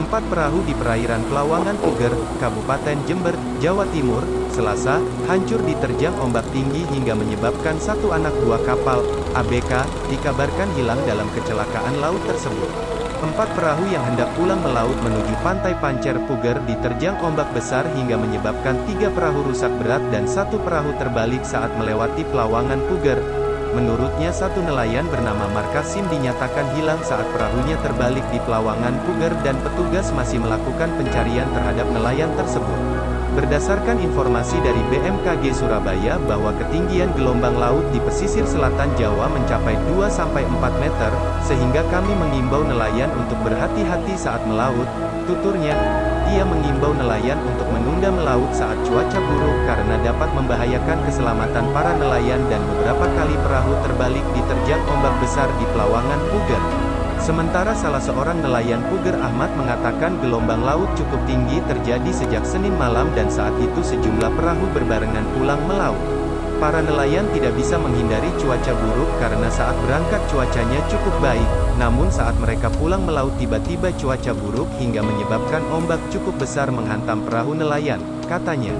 Empat perahu di perairan Pelawangan Puger, Kabupaten Jember, Jawa Timur, Selasa, hancur diterjang ombak tinggi hingga menyebabkan satu anak buah kapal, ABK, dikabarkan hilang dalam kecelakaan laut tersebut. Empat perahu yang hendak pulang melaut menuju pantai Pancer Puger diterjang ombak besar hingga menyebabkan tiga perahu rusak berat dan satu perahu terbalik saat melewati Pelawangan Puger, Menurutnya satu nelayan bernama Markasim dinyatakan hilang saat perahunya terbalik di Pelawangan Puger dan petugas masih melakukan pencarian terhadap nelayan tersebut. Berdasarkan informasi dari BMKG Surabaya bahwa ketinggian gelombang laut di pesisir selatan Jawa mencapai 2-4 meter, sehingga kami mengimbau nelayan untuk berhati-hati saat melaut, tuturnya, ia mengimbau nelayan untuk menunda melaut saat cuaca buruk karena dapat membahayakan keselamatan para nelayan dan beberapa kali perahu terbalik diterjang ombak besar di Pelawangan Puger. Sementara salah seorang nelayan Puger Ahmad mengatakan gelombang laut cukup tinggi terjadi sejak Senin malam dan saat itu sejumlah perahu berbarengan pulang melaut. Para nelayan tidak bisa menghindari cuaca buruk karena saat berangkat cuacanya cukup baik, namun saat mereka pulang melaut tiba-tiba cuaca buruk hingga menyebabkan ombak cukup besar menghantam perahu nelayan, katanya.